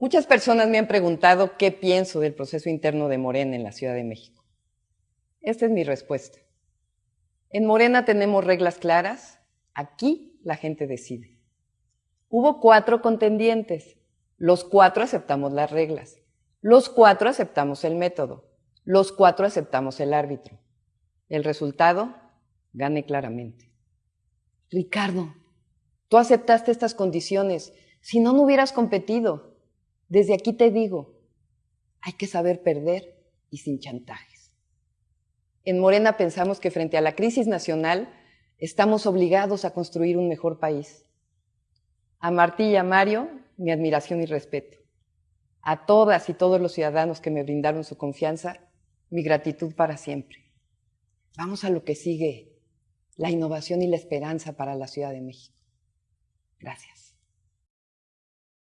Muchas personas me han preguntado qué pienso del proceso interno de Morena en la Ciudad de México. Esta es mi respuesta. En Morena tenemos reglas claras, aquí la gente decide. Hubo cuatro contendientes, los cuatro aceptamos las reglas, los cuatro aceptamos el método, los cuatro aceptamos el árbitro. El resultado, gane claramente. Ricardo, tú aceptaste estas condiciones, si no, no hubieras competido. Desde aquí te digo, hay que saber perder y sin chantajes. En Morena pensamos que frente a la crisis nacional estamos obligados a construir un mejor país. A Martí y a Mario, mi admiración y respeto. A todas y todos los ciudadanos que me brindaron su confianza, mi gratitud para siempre. Vamos a lo que sigue, la innovación y la esperanza para la Ciudad de México. Gracias.